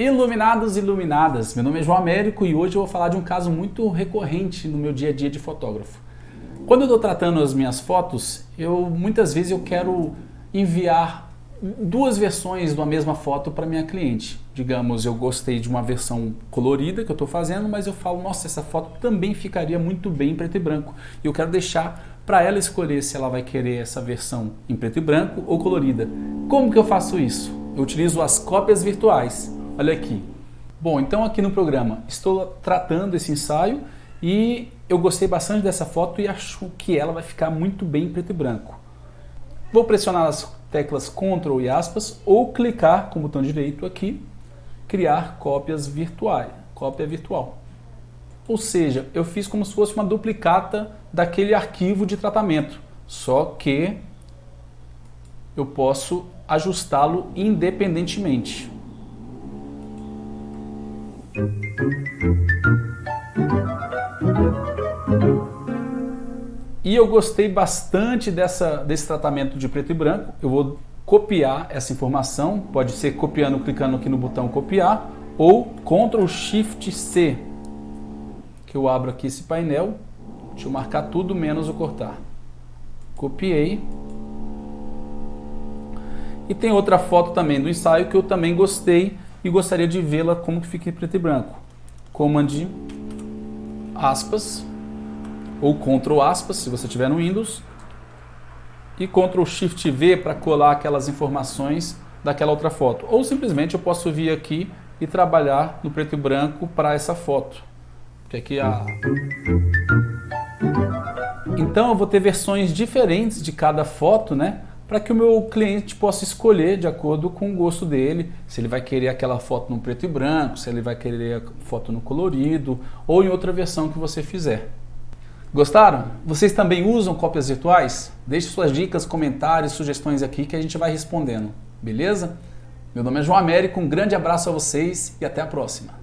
Iluminados e iluminadas, meu nome é João Américo e hoje eu vou falar de um caso muito recorrente no meu dia a dia de fotógrafo. Quando eu estou tratando as minhas fotos, eu muitas vezes eu quero enviar duas versões da mesma foto para minha cliente. Digamos, eu gostei de uma versão colorida que eu estou fazendo, mas eu falo, nossa, essa foto também ficaria muito bem em preto e branco. E eu quero deixar para ela escolher se ela vai querer essa versão em preto e branco ou colorida. Como que eu faço isso? Eu utilizo as cópias virtuais. Olha aqui. Bom, então aqui no programa estou tratando esse ensaio e eu gostei bastante dessa foto e acho que ela vai ficar muito bem em preto e branco. Vou pressionar as teclas Ctrl e aspas ou clicar com o botão direito aqui, criar cópias virtuais, cópia virtual. Ou seja, eu fiz como se fosse uma duplicata daquele arquivo de tratamento, só que eu posso ajustá-lo independentemente. E eu gostei bastante dessa, desse tratamento de preto e branco. Eu vou copiar essa informação, pode ser copiando, clicando aqui no botão copiar, ou Ctrl Shift C, que eu abro aqui esse painel, deixa eu marcar tudo menos o cortar. Copiei. E tem outra foto também do ensaio que eu também gostei, e gostaria de vê-la como que fica em preto e branco. Command aspas ou Ctrl aspas se você tiver no Windows e Ctrl Shift V para colar aquelas informações daquela outra foto. Ou simplesmente eu posso vir aqui e trabalhar no preto e branco para essa foto. Que aqui a... Então eu vou ter versões diferentes de cada foto, né? Para que o meu cliente possa escolher de acordo com o gosto dele, se ele vai querer aquela foto no preto e branco, se ele vai querer a foto no colorido ou em outra versão que você fizer. Gostaram? Vocês também usam cópias virtuais? Deixe suas dicas, comentários, sugestões aqui que a gente vai respondendo, beleza? Meu nome é João Américo, um grande abraço a vocês e até a próxima.